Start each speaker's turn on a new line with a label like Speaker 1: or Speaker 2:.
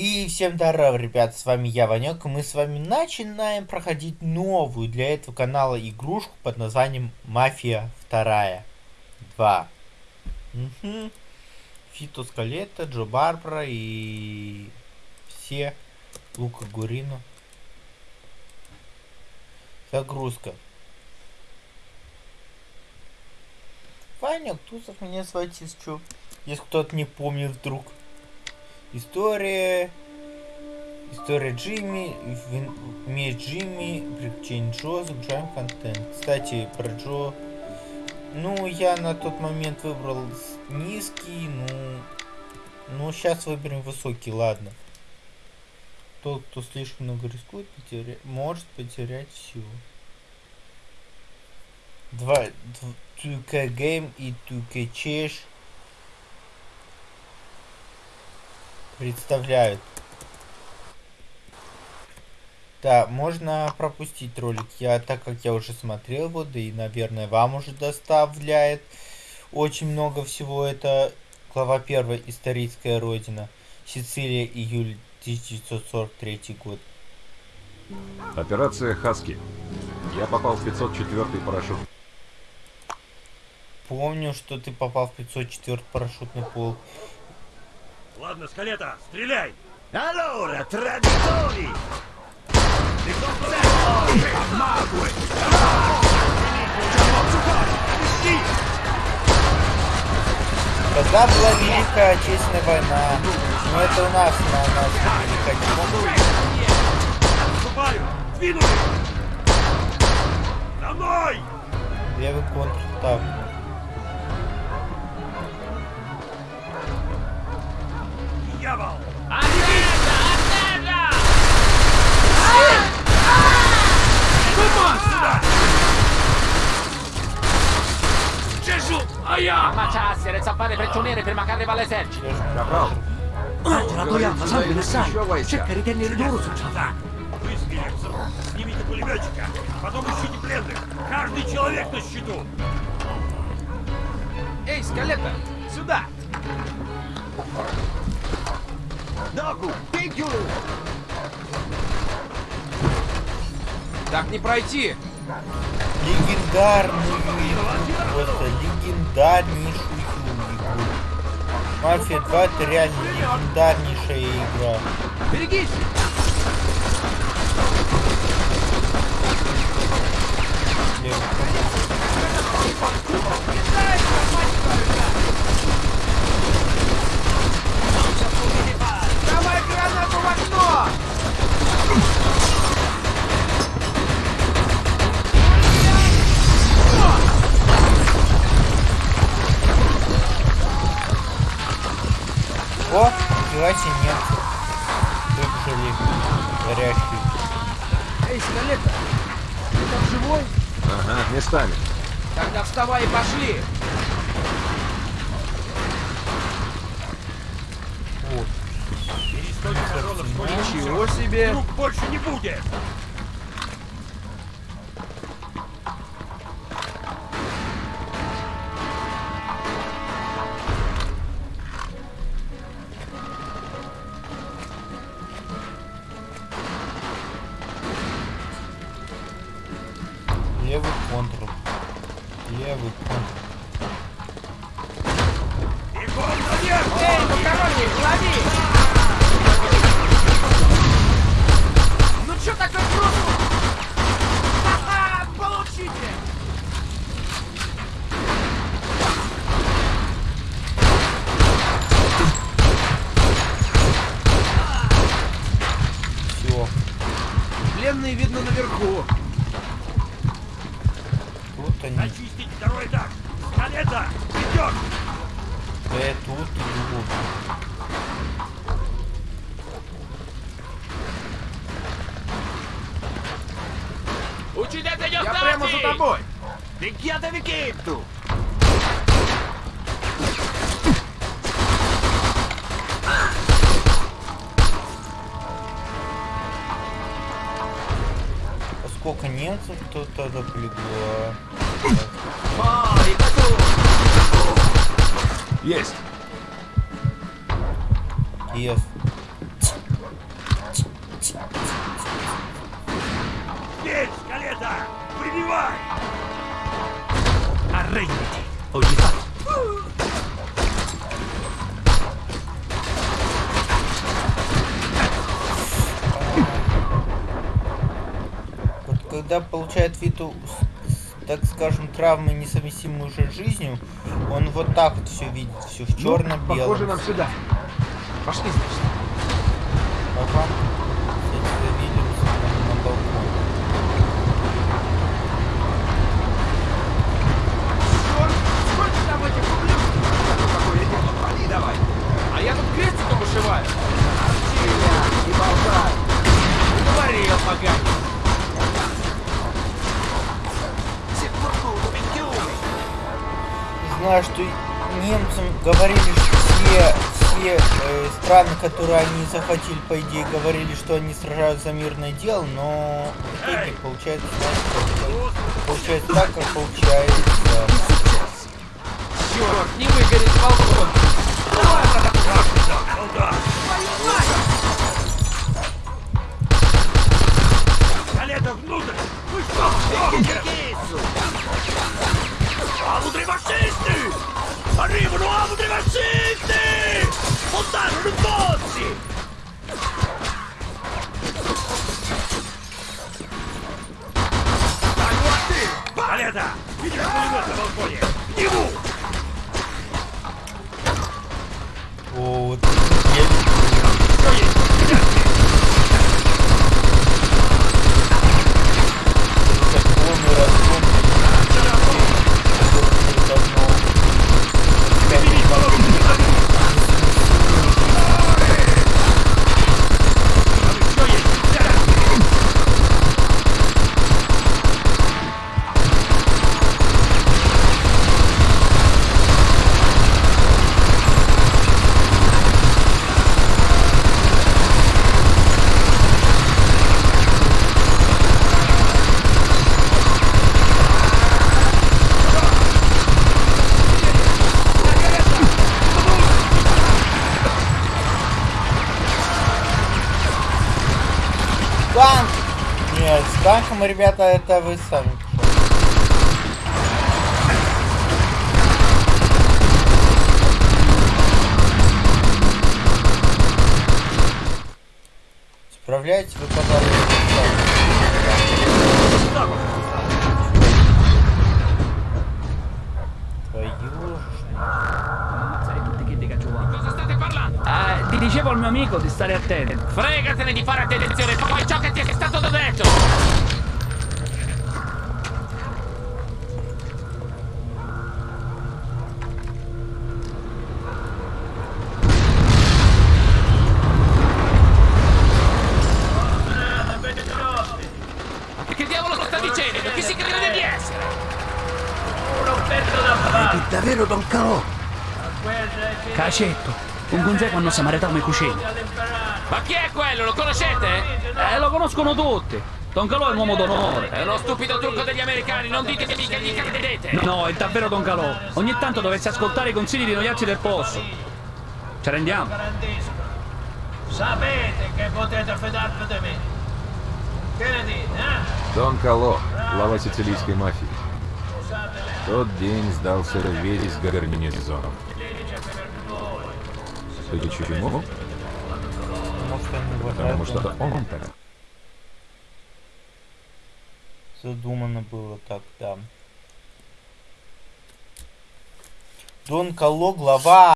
Speaker 1: И всем здорова, ребят, с вами я, Ванек, мы с вами начинаем проходить новую для этого канала игрушку под названием Мафия 2 2. Угу. Фито Скалета, Джо Барбара и все Лука Гурину. Загрузка. Ваня Тусов меня если что. Если кто-то не помнит вдруг. История... История Джимми, меч Джимми, приключения Джо, загружаем контент. Кстати, про Джо... Ну, я на тот момент выбрал низкий, ну... Ну, сейчас выберем высокий, ладно. Тот, кто слишком много рискует, потеря... может потерять все. Два... 2K Game и 2K Chess представляют. Да, можно пропустить ролик. Я, так как я уже смотрел его, да и, наверное, вам уже доставляет очень много всего. Это глава 1, историческая родина. Сицилия, июль 1943 год.
Speaker 2: Операция Хаски. Я попал в 504 парашют.
Speaker 1: Помню, что ты попал в 504 парашютный полк.
Speaker 3: Ладно, скалета, стреляй!
Speaker 4: Allora, traditori!
Speaker 1: Когда была Великая Отечественная война, но это у нас на нас Великая
Speaker 3: Отступаю! Двинули! За мной!
Speaker 1: Левый контр, так.
Speaker 3: Дьявол!
Speaker 4: Gesù! Aia!
Speaker 5: Ammacciarsi, le zappare prigioniere prima che arriva l'esercito.
Speaker 2: Капрал,
Speaker 4: Angela, Toyama, salve, ne sai!
Speaker 2: Еще войска.
Speaker 4: Cerca di tenere loro sul ciabac!
Speaker 3: Вы с Феликсом снимите пулеметчика, потом ищите пленных. Каждый человек на счету.
Speaker 5: Эй, скалета, сюда!
Speaker 4: Доку, тикю!
Speaker 5: Так не пройти!
Speaker 1: Легендарную игру. Просто легендарнейшую игру. Мафия 2 это реально легендарнейшая игра.
Speaker 5: Берегись!
Speaker 1: Левый О, нифига себе немцы. Выбежали горящие.
Speaker 5: Эй, скалета, ты там живой?
Speaker 2: Ага, местами.
Speaker 5: Тогда вставай и пошли!
Speaker 1: Вот.
Speaker 5: Ничего себе!
Speaker 3: Друг больше не будет.
Speaker 1: Левый контр.
Speaker 3: Бегом наверх!
Speaker 5: Ну чё такой круто? Ха-ха, получите!
Speaker 1: Все.
Speaker 5: Пленные видно наверху.
Speaker 1: Тут они.
Speaker 3: Очистить второй этаж! Скалета! Идет!
Speaker 1: Да тут и другу.
Speaker 5: Uccidete gli ostaggi! Я прямо за тобой!
Speaker 4: Picchiatevi Kittu!
Speaker 1: Немцев?
Speaker 4: Fuori da tu!
Speaker 2: Есть.
Speaker 1: Когда получает вид, у- с- с, так скажем, травмы, несовместимые уже с жизнью, он вот так вот все видит, все в
Speaker 5: Ну,
Speaker 1: черно-белом.
Speaker 5: Похоже, нам сюда. Пошли, значит.
Speaker 1: Ага.
Speaker 5: Давай. А я тут крестиком вышиваю.
Speaker 1: Знаю, что немцам говорили, что все, все э, страны, которые они захватили, по идее, говорили, что они сражаются за мирное дело, но в итоге получается, знаете, как- получается так, как получается.
Speaker 5: Черт, не выгорит балкон.
Speaker 3: Солдат! Скалета внутрь! Вы что, Скалета! Видишь пулемет на балконе? К нему!
Speaker 1: О, вот я люблю.
Speaker 3: Что есть?
Speaker 1: Танк! Нет, с танком, ребята, это вы сами. Справляете вы, пожалуйста,
Speaker 6: dicevo al mio amico di stare attento.
Speaker 7: Fregatene di fare attenzione, poi ciò che ti è stato detto! Che diavolo sta dicendo? Chi si crede di essere?
Speaker 4: È davvero Don Calò?
Speaker 6: Cacetto, un consegue quando si maritava i cucini.
Speaker 7: Ma chi è quello? Lo conoscete?
Speaker 6: Eh, lo conoscono tutti. Don Calò è un uomo d'onore.
Speaker 7: È uno stupido trucco degli americani, non ditemi che gli credete!
Speaker 6: No, è davvero Don Calò. Ogni tanto dovresti ascoltare i consigli di noiacci del posto. Ci rendiamo?
Speaker 8: Sapete che potete fidarvi di me. Che ne dite, eh?
Speaker 2: Дон Кало, глава сицилийской мафии. В тот день сдался весь гарнизон.
Speaker 1: Они вот
Speaker 2: Потому что он так.
Speaker 1: задумано было так, да. Дон Кало, глава